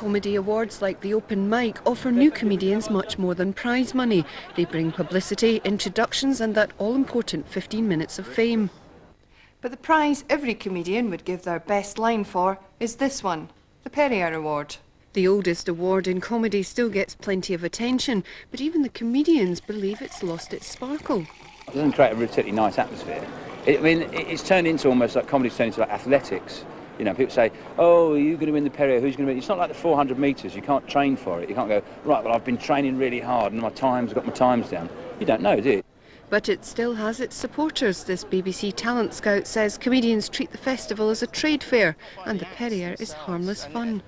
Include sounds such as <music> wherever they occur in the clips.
Comedy awards like the Open Mic offer new comedians much more than prize money. They bring publicity, introductions and that all-important 15 minutes of fame. But the prize every comedian would give their best line for is this one, the Perrier Award. The oldest award in comedy still gets plenty of attention, but even the comedians believe it's lost its sparkle. It doesn't create a particularly nice atmosphere. It, I mean, it's turned into almost like comedy's turned into like athletics. You know, people say, "Oh, are you going to win the Perrier? Who's going to win?" It's not like the 400 metres. You can't train for it. You can't go right. Well, I've been training really hard, and my times, I've got my times down. You don't know, do you? But it still has its supporters. This BBC talent scout says comedians treat the festival as a trade fair, and the Perrier is harmless fun.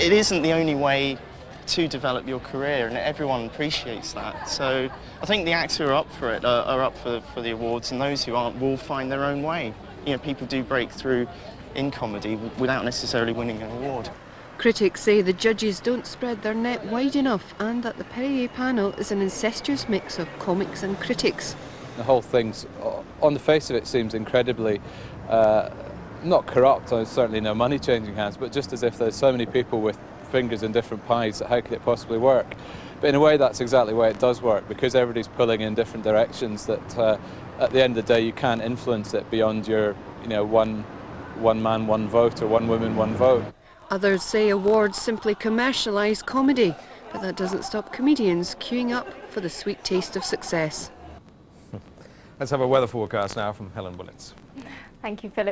It isn't the only way to develop your career, and everyone appreciates that. So I think the acts who are up for it are, are up for, for the awards, and those who aren't will find their own way. You know, people do break through in comedy without necessarily winning an award. Critics say the judges don't spread their net wide enough and that the Perrier panel is an incestuous mix of comics and critics. The whole thing's, on the face of it, seems incredibly uh, not corrupt, there's certainly no money changing hands, but just as if there's so many people with fingers in different pies, how could it possibly work? But in a way, that's exactly why it does work, because everybody's pulling in different directions that uh, at the end of the day, you can't influence it beyond your, you know, one, one man, one vote, or one woman, one vote. Others say awards simply commercialise comedy, but that doesn't stop comedians queuing up for the sweet taste of success. <laughs> Let's have a weather forecast now from Helen Willetts. Thank you, Philip.